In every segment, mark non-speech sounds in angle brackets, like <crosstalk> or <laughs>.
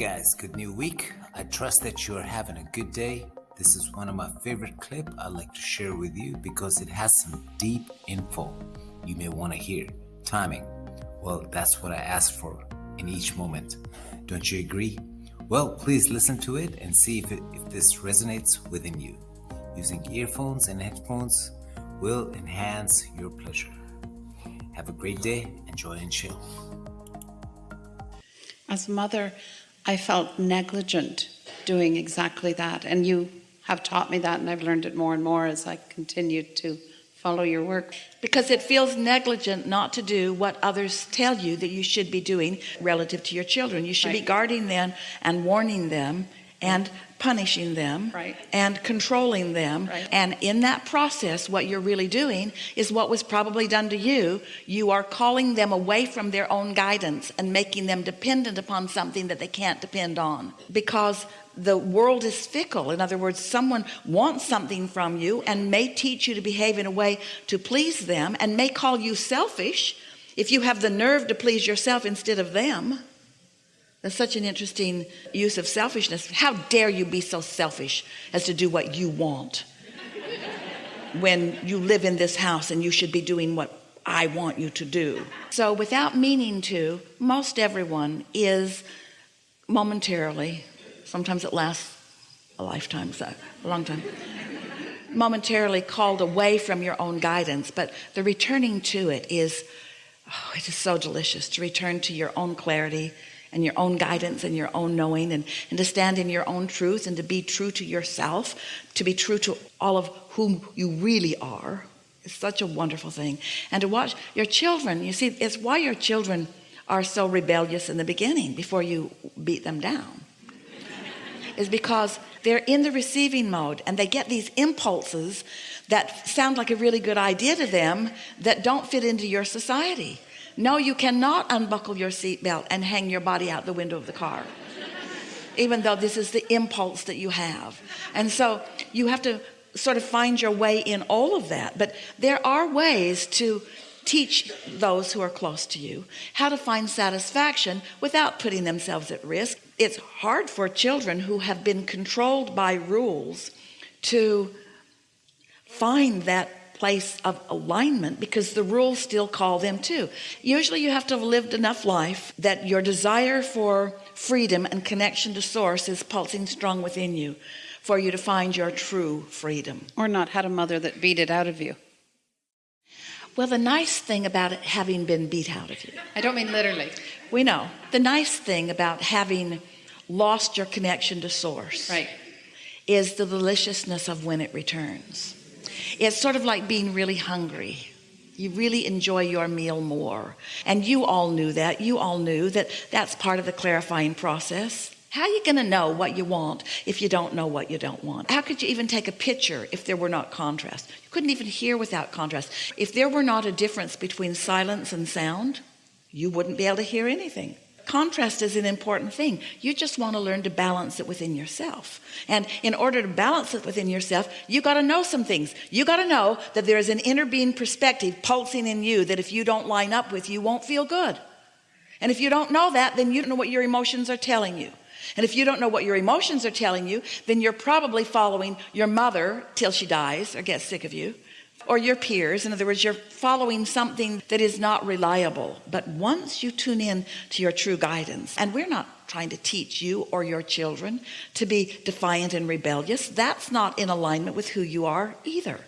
guys, good new week. I trust that you are having a good day. This is one of my favorite clip I'd like to share with you because it has some deep info you may want to hear. Timing. Well, that's what I ask for in each moment. Don't you agree? Well, please listen to it and see if, it, if this resonates within you. Using earphones and headphones will enhance your pleasure. Have a great day, enjoy and chill. As a mother, I felt negligent doing exactly that. And you have taught me that, and I've learned it more and more as I continued to follow your work. Because it feels negligent not to do what others tell you that you should be doing relative to your children. You should right. be guarding them and warning them and punishing them right. and controlling them. Right. and in that process what you're really doing is what was probably done to you. You are calling them away from their own guidance and making them dependent upon something that they can't depend on. Because the world is fickle. In other words someone wants something from you and may teach you to behave in a way to please them and may call you selfish if you have the nerve to please yourself instead of them that's such an interesting use of selfishness. How dare you be so selfish as to do what you want when you live in this house and you should be doing what I want you to do. So without meaning to, most everyone is momentarily, sometimes it lasts a lifetime, so a long time, momentarily called away from your own guidance. But the returning to it is, oh, it is so delicious to return to your own clarity and your own guidance and your own knowing and, and to stand in your own truth and to be true to yourself to be true to all of whom you really are it's such a wonderful thing. And to watch your children you see it's why your children are so rebellious in the beginning before you beat them down. Is because they're in the receiving mode and they get these impulses that sound like a really good idea to them that don't fit into your society no you cannot unbuckle your seatbelt and hang your body out the window of the car even though this is the impulse that you have. And so you have to sort of find your way in all of that. But there are ways to teach those who are close to you how to find satisfaction without putting themselves at risk. It's hard for children who have been controlled by rules to find that place of alignment because the rules still call them to usually you have to have lived enough life that your desire for freedom and connection to source is pulsing strong within you for you to find your true freedom. Or not had a mother that beat it out of you. Well the nice thing about it having been beat out of you. I don't mean literally. We know. The nice thing about having lost your connection to source right. is the deliciousness of when it returns it's sort of like being really hungry. You really enjoy your meal more. And you all knew that. You all knew that that's part of the clarifying process. How are you going to know what you want if you don't know what you don't want? How could you even take a picture if there were not contrast? You couldn't even hear without contrast. If there were not a difference between silence and sound you wouldn't be able to hear anything contrast is an important thing. You just want to learn to balance it within yourself. And in order to balance it within yourself you got to know some things. You got to know that there is an inner being perspective pulsing in you that if you don't line up with you won't feel good. And if you don't know that then you don't know what your emotions are telling you. And if you don't know what your emotions are telling you then you're probably following your mother till she dies. Or gets sick of you or your peers. In other words you're following something that is not reliable. But once you tune in to your true guidance and we're not trying to teach you or your children to be defiant and rebellious that's not in alignment with who you are either.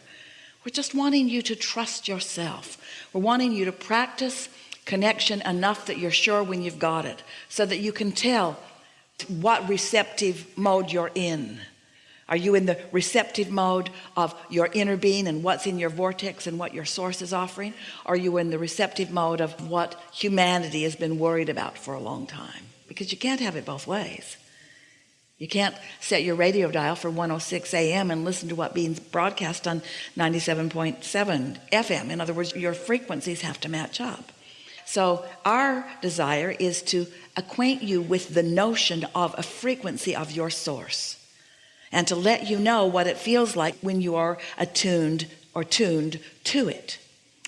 We're just wanting you to trust yourself. We're wanting you to practice connection enough that you're sure when you've got it so that you can tell what receptive mode you're in are you in the receptive mode of your inner being and what's in your vortex and what your source is offering? Are you in the receptive mode of what humanity has been worried about for a long time? Because you can't have it both ways. You can't set your radio dial for 106 a.m. and listen to what being broadcast on 97.7 FM in other words your frequencies have to match up. So our desire is to acquaint you with the notion of a frequency of your source and to let you know what it feels like when you are attuned or tuned to it.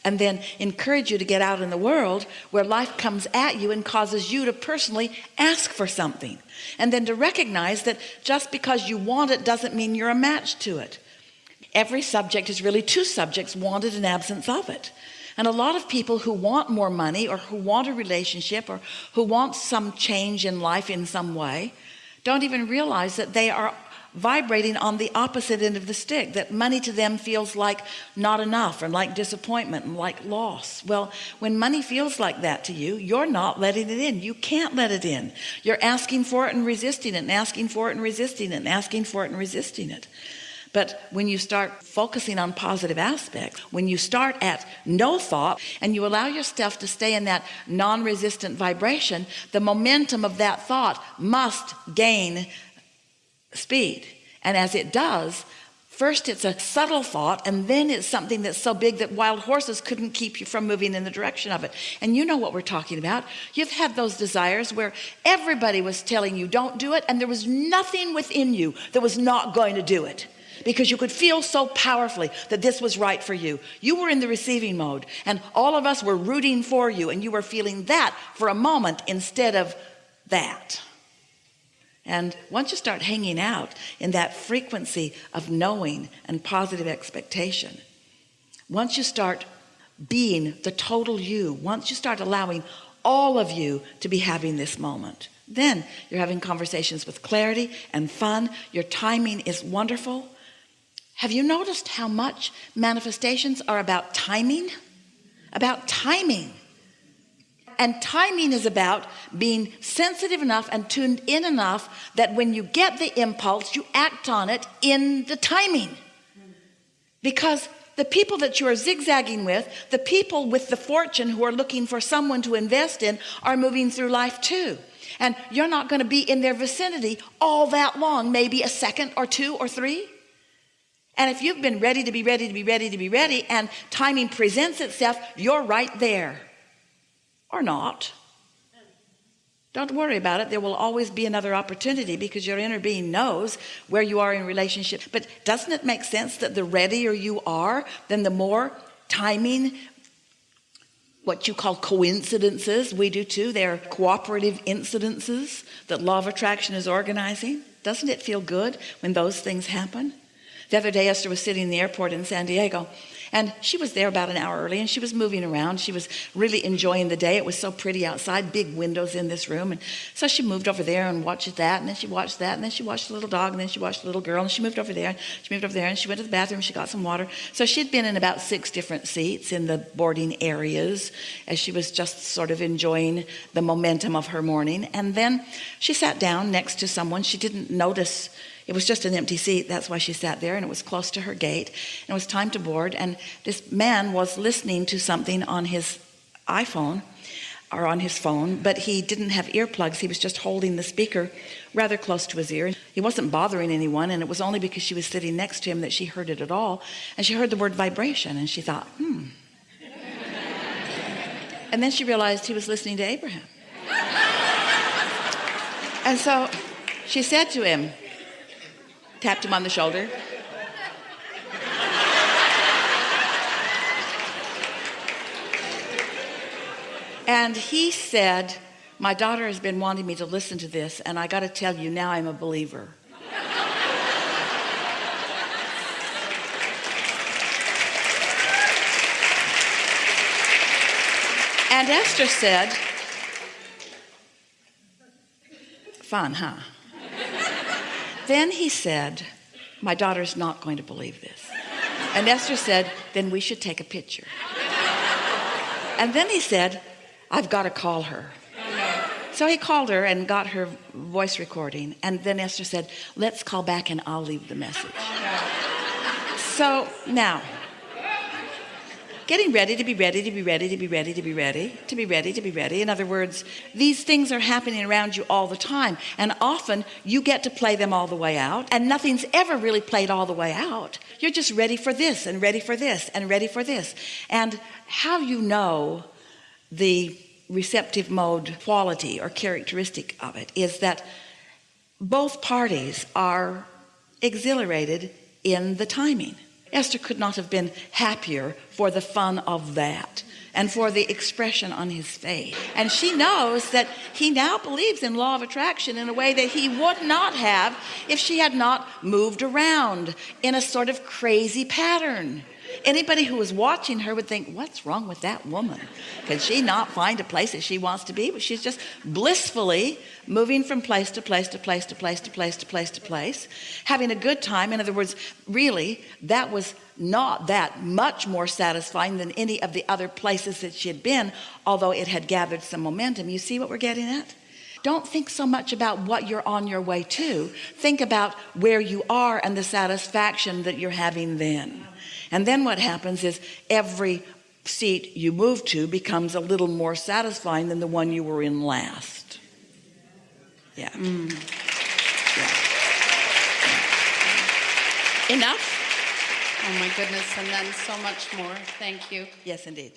And then encourage you to get out in the world where life comes at you and causes you to personally ask for something. And then to recognize that just because you want it doesn't mean you're a match to it. Every subject is really two subjects wanted and absence of it. And a lot of people who want more money or who want a relationship or who want some change in life in some way don't even realize that they are vibrating on the opposite end of the stick that money to them feels like not enough and like disappointment and like loss. Well when money feels like that to you you're not letting it in. You can't let it in. You're asking for it and resisting it and asking for it and resisting it and asking for it and resisting it. But when you start focusing on positive aspects when you start at no thought and you allow yourself to stay in that non-resistant vibration the momentum of that thought must gain speed. And as it does first it's a subtle thought and then it's something that's so big that wild horses couldn't keep you from moving in the direction of it. And you know what we're talking about. You've had those desires where everybody was telling you don't do it and there was nothing within you that was not going to do it because you could feel so powerfully that this was right for you. You were in the receiving mode and all of us were rooting for you and you were feeling that for a moment instead of that and once you start hanging out in that frequency of knowing and positive expectation, once you start being the total you, once you start allowing all of you to be having this moment, then you're having conversations with clarity and fun. Your timing is wonderful. Have you noticed how much manifestations are about timing? About timing and timing is about being sensitive enough and tuned in enough that when you get the impulse you act on it in the timing. Because the people that you are zigzagging with the people with the fortune who are looking for someone to invest in are moving through life too. And you're not going to be in their vicinity all that long maybe a second or two or three. And if you've been ready to be ready to be ready to be ready and timing presents itself you're right there or not don't worry about it. There will always be another opportunity because your inner being knows where you are in relationship. But doesn't it make sense that the readier you are then the more timing what you call coincidences we do too? They're cooperative incidences that law of attraction is organizing. Doesn't it feel good when those things happen the other day Esther was sitting in the airport in San Diego and she was there about an hour early and she was moving around. She was really enjoying the day. It was so pretty outside big windows in this room. And so she moved over there and watched that and then she watched that and then she watched the little dog and then she watched the little girl and she moved over there and she moved over there and she went to the bathroom she got some water. So she'd been in about six different seats in the boarding areas as she was just sort of enjoying the momentum of her morning. And then she sat down next to someone she didn't notice it was just an empty seat. That's why she sat there and it was close to her gate and it was time to board and this man was listening to something on his iPhone or on his phone but he didn't have earplugs. He was just holding the speaker rather close to his ear. He wasn't bothering anyone and it was only because she was sitting next to him that she heard it at all and she heard the word vibration and she thought hmm. <laughs> And then she realized he was listening to Abraham. <laughs> And so she said to him tapped him on the shoulder. And he said, my daughter has been wanting me to listen to this and I got to tell you now I'm a believer. and Esther said, fun, huh? Then he said, my daughter's not going to believe this. And Esther said, then we should take a picture. And then he said, I've got to call her. So he called her and got her voice recording. And then Esther said, let's call back and I'll leave the message. So now getting ready to be ready to be ready to be ready to be ready to be ready to be ready. In other words these things are happening around you all the time and often you get to play them all the way out and nothing's ever really played all the way out. You're just ready for this and ready for this and ready for this. And how you know the receptive mode quality or characteristic of it is that both parties are exhilarated in the timing Esther could not have been happier for the fun of that and for the expression on his face. And she knows that he now believes in law of attraction in a way that he would not have if she had not moved around in a sort of crazy pattern. Anybody who was watching her would think, what's wrong with that woman? Can she not find a place that she wants to be? But she's just blissfully moving from place to place to place to place to place to place to place, having a good time. In other words, really, that was not that much more satisfying than any of the other places that she had been, although it had gathered some momentum. You see what we're getting at? Don't think so much about what you're on your way to. Think about where you are and the satisfaction that you're having then. And then what happens is every seat you move to becomes a little more satisfying than the one you were in last. Yeah. Hmm. Yeah. Enough? Oh my goodness, and then so much more. Thank you. Yes, indeed.